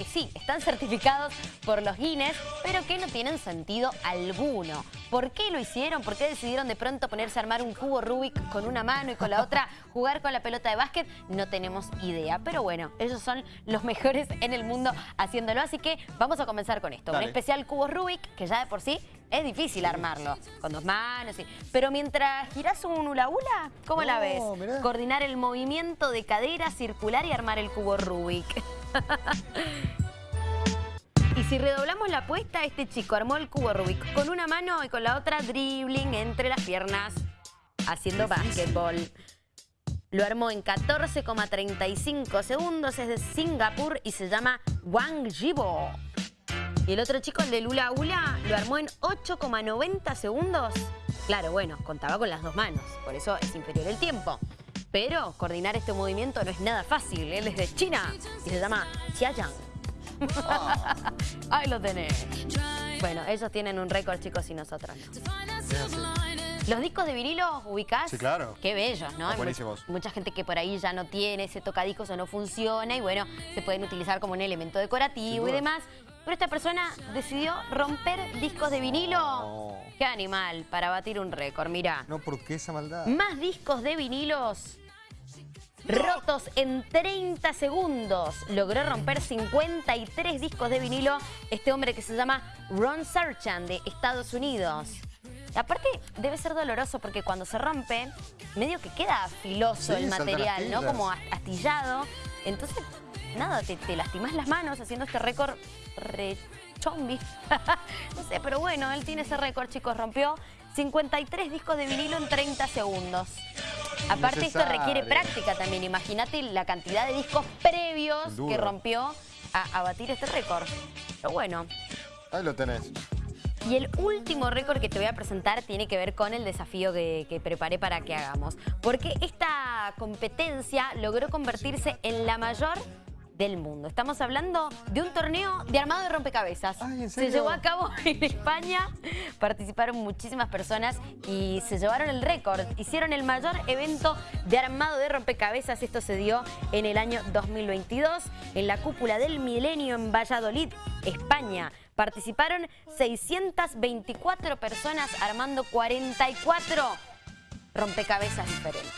que sí, están certificados por los Guinness, pero que no tienen sentido alguno. ¿Por qué lo hicieron? ¿Por qué decidieron de pronto ponerse a armar un cubo Rubik con una mano y con la otra jugar con la pelota de básquet? No tenemos idea. Pero bueno, ellos son los mejores en el mundo haciéndolo. Así que vamos a comenzar con esto. Un especial cubo Rubik, que ya de por sí es difícil armarlo. Con dos manos, y... Pero mientras girás un hula hula, ¿cómo la ves? Coordinar el movimiento de cadera circular y armar el cubo Rubik. Y si redoblamos la apuesta, este chico armó el cubo Rubik con una mano y con la otra dribbling entre las piernas, haciendo básquetbol. Lo armó en 14,35 segundos, es de Singapur y se llama Wang Jibo. Y el otro chico, el de Lula Ula, lo armó en 8,90 segundos. Claro, bueno, contaba con las dos manos, por eso es inferior el tiempo. Pero coordinar este movimiento no es nada fácil. Él es de China y se llama Xiaoyang. Ahí lo tenés. Bueno, ellos tienen un récord, chicos, y nosotros no. Los discos de vinilo ubicás. Sí, claro. Qué bellos, ¿no? buenísimos. mucha gente que por ahí ya no tiene ese tocadiscos o no funciona y bueno, se pueden utilizar como un elemento decorativo y demás. Pero esta persona decidió romper discos de vinilo. Qué animal, para batir un récord, mirá. No, ¿por qué esa maldad? Más discos de vinilos rotos en 30 segundos. Logró romper 53 discos de vinilo este hombre que se llama Ron Sarchan de Estados Unidos. aparte debe ser doloroso porque cuando se rompe, medio que queda filoso el material, ¿no? Como astillado. Entonces, nada, te, te lastimas las manos haciendo este récord re chombi. no sé, pero bueno, él tiene ese récord, chicos. Rompió 53 discos de vinilo en 30 segundos. Aparte esto requiere práctica también. Imagínate la cantidad de discos previos que rompió a, batir este récord. Pero bueno. Ahí lo tenés. Y el último récord que te voy a presentar tiene que ver con el desafío que, que, preparé para que hagamos. Porque esta competencia logró convertirse en la mayor del mundo. Estamos hablando de un torneo de armado de rompecabezas. se llevó a cabo en España, participaron muchísimas personas y se llevaron el récord. Hicieron el mayor evento de armado de rompecabezas. Esto se dio en el año 2022 en la cúpula del milenio en Valladolid, España. Participaron 624 personas armando 44 rompecabezas diferentes.